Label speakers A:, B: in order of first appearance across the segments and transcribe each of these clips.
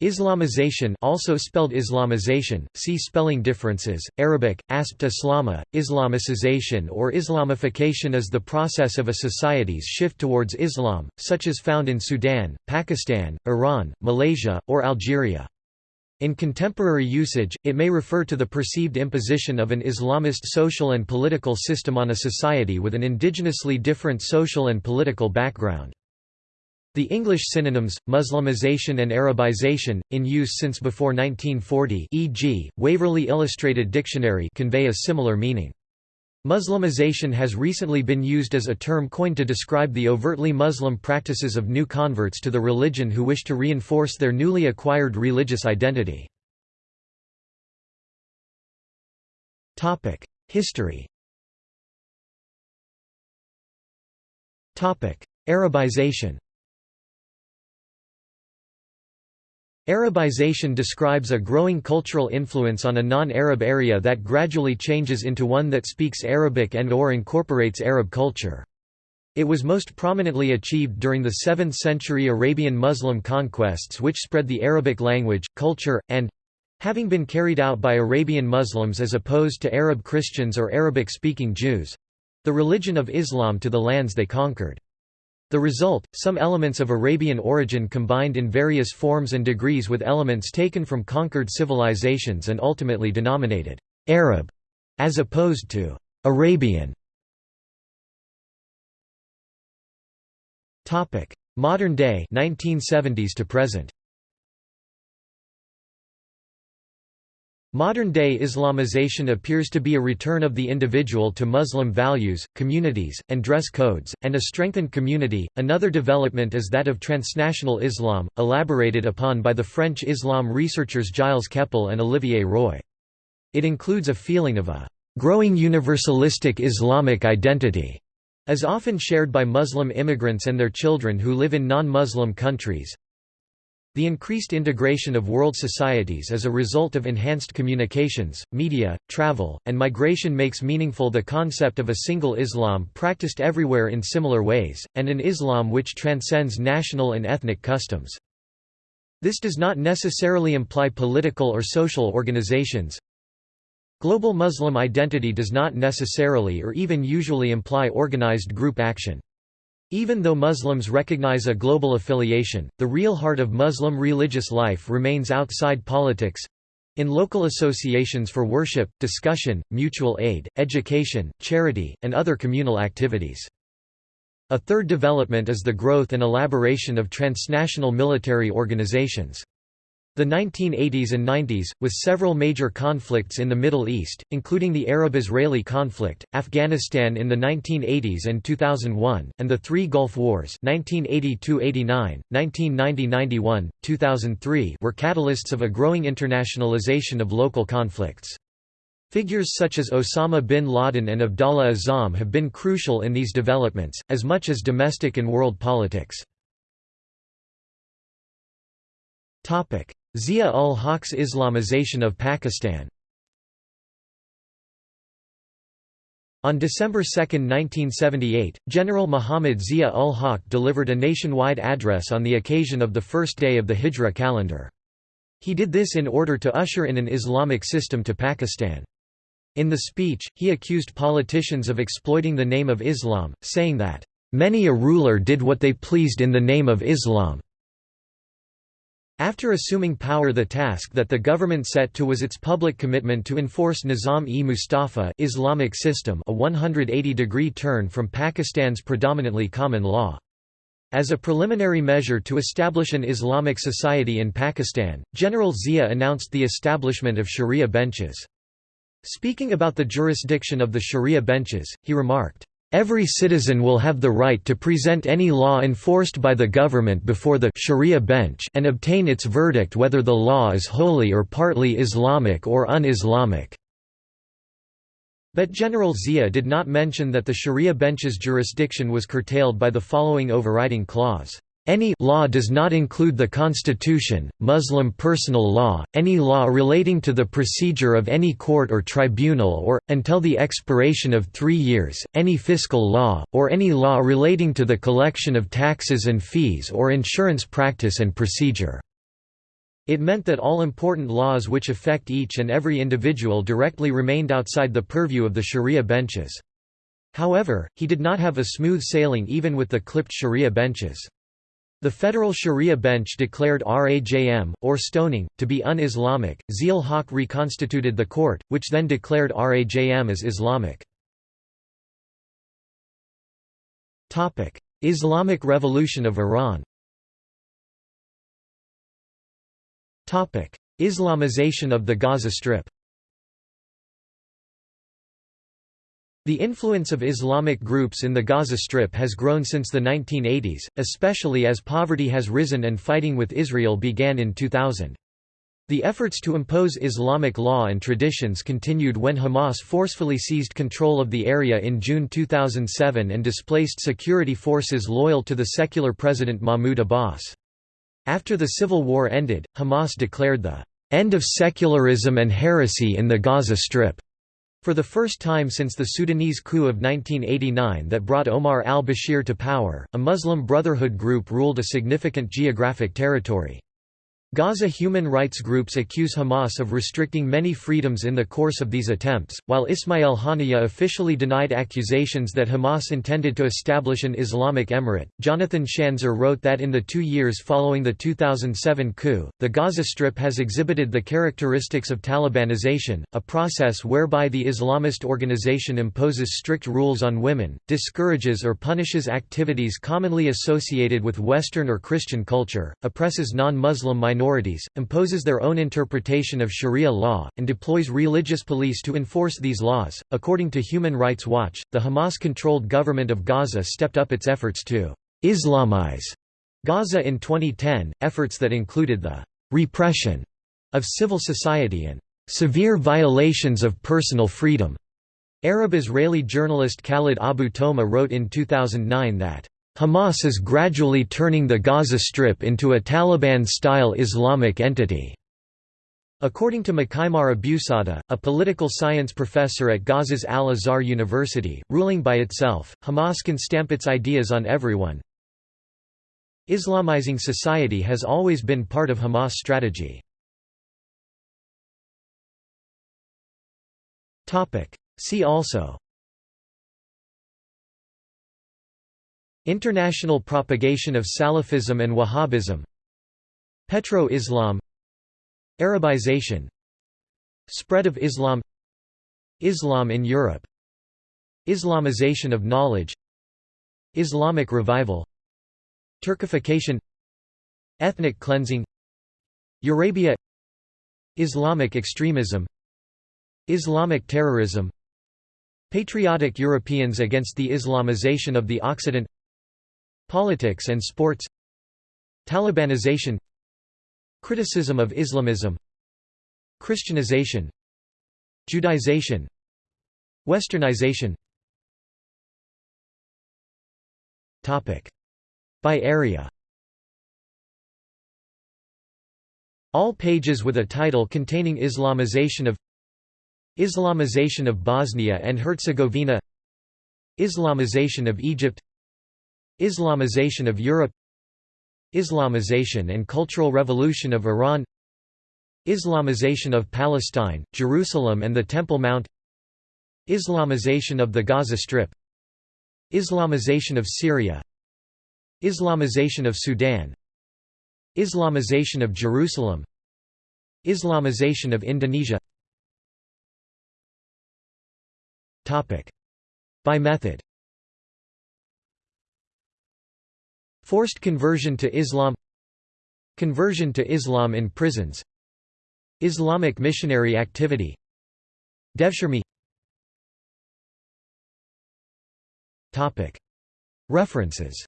A: Islamization also spelled Islamization, see spelling differences, Arabic, asbt islama, Islamicization or Islamification is the process of a society's shift towards Islam, such as found in Sudan, Pakistan, Iran, Malaysia, or Algeria. In contemporary usage, it may refer to the perceived imposition of an Islamist social and political system on a society with an indigenously different social and political background. The English synonyms, Muslimization and Arabization, in use since before 1940 e.g., Waverley Illustrated Dictionary convey a similar meaning. Muslimization has recently been used as a term coined to describe the overtly Muslim practices of new converts to the religion who wish to reinforce their newly acquired religious identity. History Arabization Arabization describes a growing cultural influence on a non-Arab area that gradually changes into one that speaks Arabic and or incorporates Arab culture. It was most prominently achieved during the 7th century Arabian Muslim conquests which spread the Arabic language, culture, and—having been carried out by Arabian Muslims as opposed to Arab Christians or Arabic-speaking Jews—the religion of Islam to the lands they conquered. The result, some elements of Arabian origin combined in various forms and degrees with elements taken from conquered civilizations and ultimately denominated Arab, as opposed to Arabian. Modern day 1970s to present Modern-day Islamization appears to be a return of the individual to Muslim values, communities, and dress codes, and a strengthened community. Another development is that of transnational Islam, elaborated upon by the French Islam researchers Gilles Kepel and Olivier Roy. It includes a feeling of a growing universalistic Islamic identity, as often shared by Muslim immigrants and their children who live in non-Muslim countries, the increased integration of world societies as a result of enhanced communications, media, travel, and migration makes meaningful the concept of a single Islam practiced everywhere in similar ways, and an Islam which transcends national and ethnic customs. This does not necessarily imply political or social organizations. Global Muslim identity does not necessarily or even usually imply organized group action. Even though Muslims recognize a global affiliation, the real heart of Muslim religious life remains outside politics—in local associations for worship, discussion, mutual aid, education, charity, and other communal activities. A third development is the growth and elaboration of transnational military organizations. The 1980s and 90s, with several major conflicts in the Middle East, including the Arab-Israeli conflict, Afghanistan in the 1980s and 2001, and the three Gulf Wars 1982–89, 1990–91, 2003 were catalysts of a growing internationalization of local conflicts. Figures such as Osama bin Laden and Abdallah Azzam have been crucial in these developments, as much as domestic and world politics. Zia-ul-Haq's Islamization of Pakistan On December 2, 1978, General Muhammad Zia-ul-Haq delivered a nationwide address on the occasion of the first day of the Hijra calendar. He did this in order to usher in an Islamic system to Pakistan. In the speech, he accused politicians of exploiting the name of Islam, saying that, "...many a ruler did what they pleased in the name of Islam." After assuming power the task that the government set to was its public commitment to enforce Nizam-e-Mustafa Islamic system a 180-degree turn from Pakistan's predominantly common law. As a preliminary measure to establish an Islamic society in Pakistan, General Zia announced the establishment of Sharia benches. Speaking about the jurisdiction of the Sharia benches, he remarked, Every citizen will have the right to present any law enforced by the government before the Sharia bench and obtain its verdict whether the law is wholly or partly Islamic or un-Islamic. But General Zia did not mention that the Sharia bench's jurisdiction was curtailed by the following overriding clause. Any law does not include the Constitution, Muslim personal law, any law relating to the procedure of any court or tribunal or, until the expiration of three years, any fiscal law, or any law relating to the collection of taxes and fees or insurance practice and procedure. It meant that all important laws which affect each and every individual directly remained outside the purview of the sharia benches. However, he did not have a smooth sailing even with the clipped sharia benches. The federal sharia bench declared Rajm, or stoning, to be un-Islamic. Zia Haq reconstituted the court, which then declared Rajm as Islamic. Islamic Revolution of Iran Islamization of the Gaza Strip The influence of Islamic groups in the Gaza Strip has grown since the 1980s, especially as poverty has risen and fighting with Israel began in 2000. The efforts to impose Islamic law and traditions continued when Hamas forcefully seized control of the area in June 2007 and displaced security forces loyal to the secular President Mahmoud Abbas. After the civil war ended, Hamas declared the end of secularism and heresy in the Gaza Strip for the first time since the Sudanese coup of 1989 that brought Omar al-Bashir to power, a Muslim Brotherhood group ruled a significant geographic territory. Gaza human rights groups accuse Hamas of restricting many freedoms in the course of these attempts, while Ismail Haniyeh officially denied accusations that Hamas intended to establish an Islamic emirate. Jonathan Schanzer wrote that in the two years following the 2007 coup, the Gaza Strip has exhibited the characteristics of Talibanization, a process whereby the Islamist organization imposes strict rules on women, discourages or punishes activities commonly associated with Western or Christian culture, oppresses non-Muslim minorities minorities, imposes their own interpretation of Sharia law, and deploys religious police to enforce these laws. According to Human Rights Watch, the Hamas controlled government of Gaza stepped up its efforts to Islamize Gaza in 2010, efforts that included the repression of civil society and severe violations of personal freedom. Arab-Israeli journalist Khalid Abu Toameh wrote in 2009 that Hamas is gradually turning the Gaza Strip into a Taliban-style Islamic entity. According to Mkhaimar Abusada, a political science professor at Gaza's Al-Azhar University, ruling by itself, Hamas can stamp its ideas on everyone. Islamizing society has always been part of Hamas' strategy. See also International propagation of Salafism and Wahhabism. Petro-Islam. Arabization. Spread of Islam. Islam in Europe. Islamization of knowledge. Islamic revival. Turkification. Ethnic cleansing. Eurabia Islamic extremism. Islamic terrorism. Patriotic Europeans against the Islamization of the Occident Politics and sports Talibanization Criticism of Islamism Christianization Judaization Westernization. By area. All pages with a title containing Islamization of Islamization of Bosnia and Herzegovina Islamization of Egypt Islamization of Europe Islamization and Cultural Revolution of Iran Islamization of Palestine, Jerusalem and the Temple Mount Islamization of the Gaza Strip Islamization of Syria Islamization of Sudan Islamization of Jerusalem Islamization of Indonesia. By method Forced conversion to Islam Conversion to Islam in prisons Islamic missionary activity Devshirme References.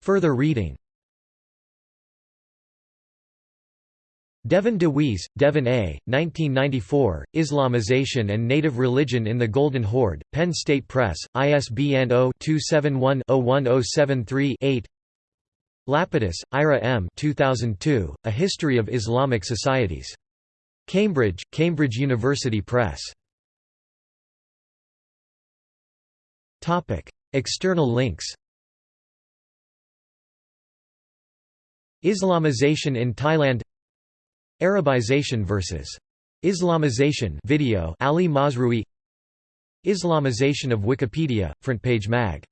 A: Further reading Devin DeWeese, Devin A., 1994, Islamization and Native Religion in the Golden Horde, Penn State Press, ISBN 0-271-01073-8 Lapidus, Ira M. 2002, A History of Islamic Societies. Cambridge, Cambridge University Press. External links Islamization in Thailand Arabization versus Islamization video Ali Mazrui Islamization of Wikipedia, Front Page Mag